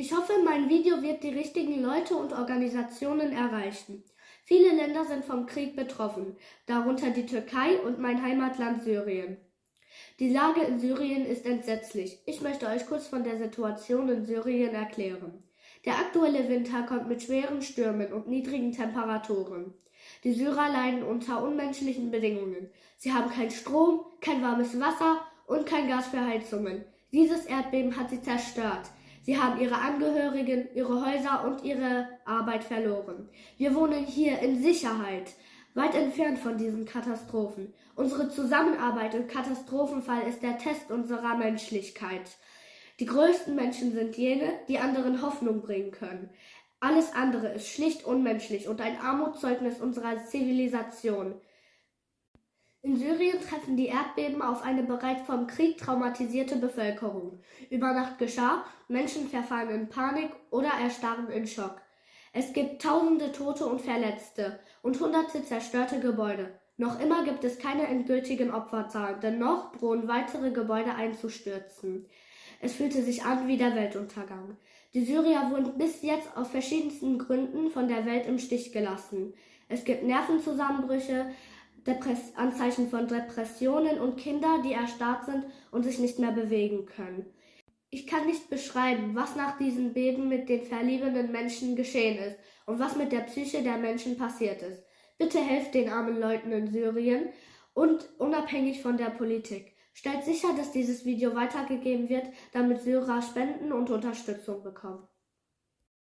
Ich hoffe, mein Video wird die richtigen Leute und Organisationen erreichen. Viele Länder sind vom Krieg betroffen, darunter die Türkei und mein Heimatland Syrien. Die Lage in Syrien ist entsetzlich. Ich möchte euch kurz von der Situation in Syrien erklären. Der aktuelle Winter kommt mit schweren Stürmen und niedrigen Temperaturen. Die Syrer leiden unter unmenschlichen Bedingungen. Sie haben keinen Strom, kein warmes Wasser und kein Gas für Heizungen. Dieses Erdbeben hat sie zerstört. Sie haben ihre Angehörigen, ihre Häuser und ihre Arbeit verloren. Wir wohnen hier in Sicherheit, weit entfernt von diesen Katastrophen. Unsere Zusammenarbeit im Katastrophenfall ist der Test unserer Menschlichkeit. Die größten Menschen sind jene, die anderen Hoffnung bringen können. Alles andere ist schlicht unmenschlich und ein Armutszeugnis unserer Zivilisation. In Syrien treffen die Erdbeben auf eine bereits vom Krieg traumatisierte Bevölkerung. Über Nacht geschah, Menschen verfallen in Panik oder erstarren in Schock. Es gibt tausende Tote und Verletzte und hunderte zerstörte Gebäude. Noch immer gibt es keine endgültigen Opferzahlen, denn noch drohen weitere Gebäude einzustürzen. Es fühlte sich an wie der Weltuntergang. Die Syrier wurden bis jetzt aus verschiedensten Gründen von der Welt im Stich gelassen. Es gibt Nervenzusammenbrüche, Depress Anzeichen von Depressionen und Kinder, die erstarrt sind und sich nicht mehr bewegen können. Ich kann nicht beschreiben, was nach diesem Beben mit den verliebenden Menschen geschehen ist und was mit der Psyche der Menschen passiert ist. Bitte helft den armen Leuten in Syrien und unabhängig von der Politik. Stellt sicher, dass dieses Video weitergegeben wird, damit Syrer Spenden und Unterstützung bekommen.